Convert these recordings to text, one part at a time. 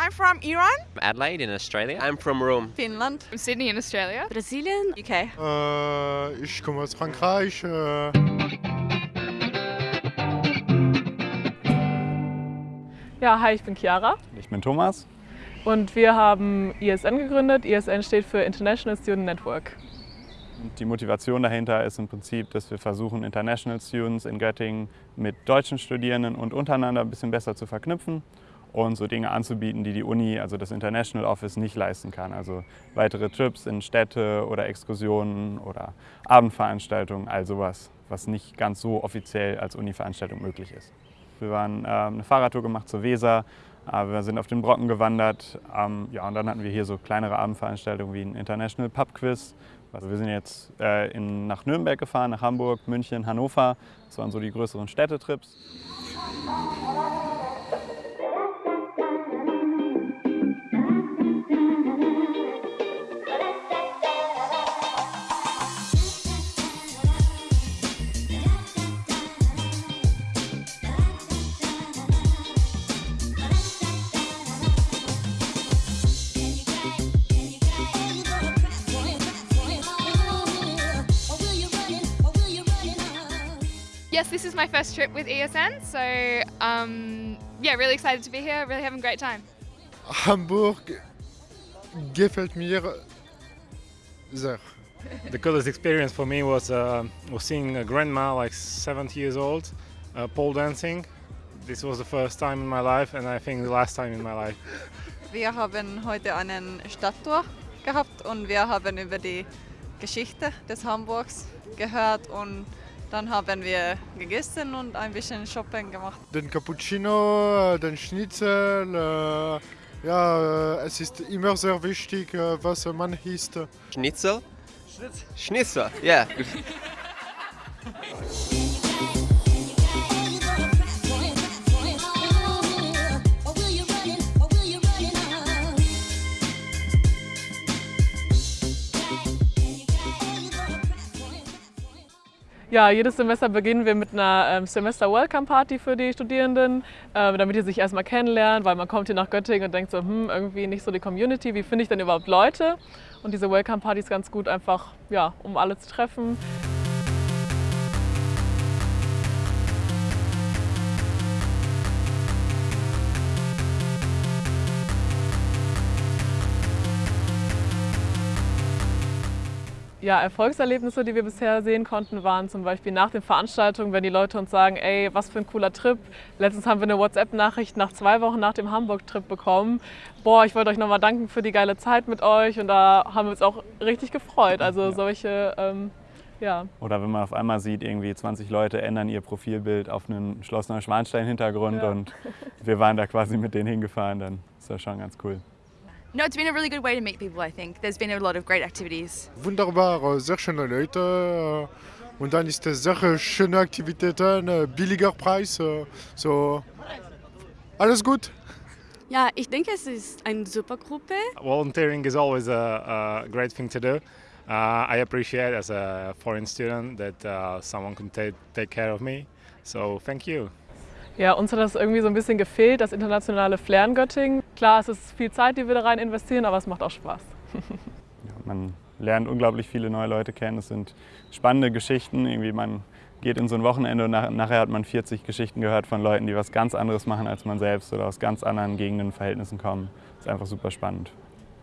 I'm from Iran. Adelaide in Australia. I'm from Rome. Finland. From Sydney in Australia. Brasilien. UK. Äh, ich komme aus Frankreich. Äh, Ja, hi, ich bin Chiara Ich bin Thomas. und wir haben ISN gegründet. ISN steht für International Student Network. Die Motivation dahinter ist im Prinzip, dass wir versuchen, International Students in Göttingen mit deutschen Studierenden und untereinander ein bisschen besser zu verknüpfen und so Dinge anzubieten, die die Uni, also das International Office, nicht leisten kann. Also weitere Trips in Städte oder Exkursionen oder Abendveranstaltungen, all sowas, was nicht ganz so offiziell als Uni-Veranstaltung möglich ist. Wir waren äh, eine Fahrradtour gemacht zur Weser, äh, wir sind auf den Brocken gewandert ähm, ja, und dann hatten wir hier so kleinere Abendveranstaltungen wie ein International Pub Quiz. Also wir sind jetzt äh, in, nach Nürnberg gefahren, nach Hamburg, München, Hannover. Das waren so die größeren Städtetrips. Yes, this is my first trip with ESN, so um, yeah, really excited to be here. Really having a great time. Hamburg gefällt mir sehr. The coolest experience for me was uh, was seeing a grandma, like 70 years old, uh, pole dancing. This was the first time in my life, and I think the last time in my life. Wir haben heute einen Stadttour gehabt und wir haben über die Geschichte des Hamburgs gehört und dann haben wir gegessen und ein bisschen Shopping gemacht. Den Cappuccino, äh, den Schnitzel. Äh, ja, äh, es ist immer sehr wichtig, äh, was man isst. Schnitzel? Schnitzel, yeah. Ja, jedes Semester beginnen wir mit einer ähm, Semester-Welcome-Party für die Studierenden, äh, damit die sich erstmal kennenlernen, weil man kommt hier nach Göttingen und denkt so, hm, irgendwie nicht so die Community, wie finde ich denn überhaupt Leute? Und diese Welcome-Party ist ganz gut einfach, ja, um alle zu treffen. Ja, Erfolgserlebnisse, die wir bisher sehen konnten, waren zum Beispiel nach den Veranstaltungen, wenn die Leute uns sagen, ey, was für ein cooler Trip. Letztens haben wir eine WhatsApp-Nachricht nach zwei Wochen nach dem Hamburg-Trip bekommen. Boah, ich wollte euch nochmal danken für die geile Zeit mit euch und da haben wir uns auch richtig gefreut. Also solche, ähm, ja. Oder wenn man auf einmal sieht, irgendwie 20 Leute ändern ihr Profilbild auf einen Schloss Neuschwanstein-Hintergrund Ja. und wir waren da quasi mit denen hingefahren, dann ist das schon ganz cool. No, it's been a really good way to meet people, I think. There's been a lot of great activities. Wunderbar, äh, sehr schöne Leute. äh, Und dann ist es sehr schöne Aktivitäten, äh, billiger Preis. äh, So, alles gut. Ja, ich denke, es ist eine super Gruppe. Volunteering is always a, a great thing to do. Uh, I appreciate as a foreign student that uh, someone can take care of me. So thank you. Ja, uns hat das irgendwie so ein bisschen gefehlt, das internationale Flair in Göttingen. Klar, es ist viel Zeit, die wir da rein investieren, aber es macht auch Spaß. Ja, man lernt unglaublich viele neue Leute kennen. Es sind spannende Geschichten. Irgendwie man geht in so ein Wochenende und nach, nachher hat man 40 Geschichten gehört von Leuten, die was ganz anderes machen als man selbst oder aus ganz anderen Gegenden und Verhältnissen kommen. Das ist einfach super spannend.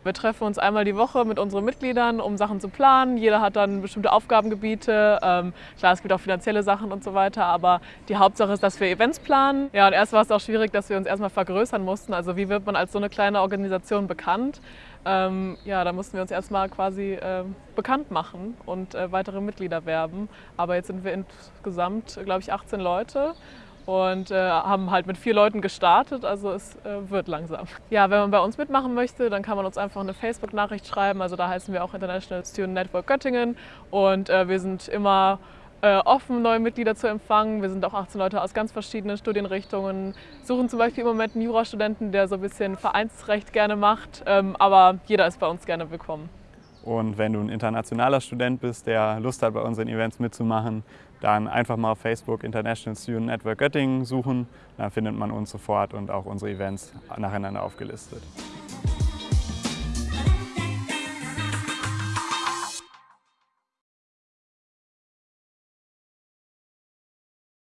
Wir treffen uns einmal die Woche mit unseren Mitgliedern, um Sachen zu planen. Jeder hat dann bestimmte Aufgabengebiete. Ähm, klar, es gibt auch finanzielle Sachen und so weiter, aber die Hauptsache ist, dass wir Events planen. Ja, und erst war es auch schwierig, dass wir uns erstmal vergrößern mussten. Also wie wird man als so eine kleine Organisation bekannt? Ähm, ja, da mussten wir uns erstmal quasi ähm, bekannt machen und äh, weitere Mitglieder werben. Aber jetzt sind wir insgesamt, glaube ich, 18 Leute und äh, haben halt mit vier Leuten gestartet, also es äh, wird langsam. Ja, wenn man bei uns mitmachen möchte, dann kann man uns einfach eine Facebook-Nachricht schreiben, also da heißen wir auch International Student Network Göttingen und äh, wir sind immer äh, offen, neue Mitglieder zu empfangen. Wir sind auch 18 Leute aus ganz verschiedenen Studienrichtungen, suchen zum Beispiel im Moment einen Jurastudenten, der so ein bisschen Vereinsrecht gerne macht, ähm, aber jeder ist bei uns gerne willkommen. Und wenn du ein internationaler Student bist, der Lust hat, bei unseren Events mitzumachen, dann einfach mal auf Facebook International Student Network Göttingen suchen. Dann findet man uns sofort und auch unsere Events nacheinander aufgelistet.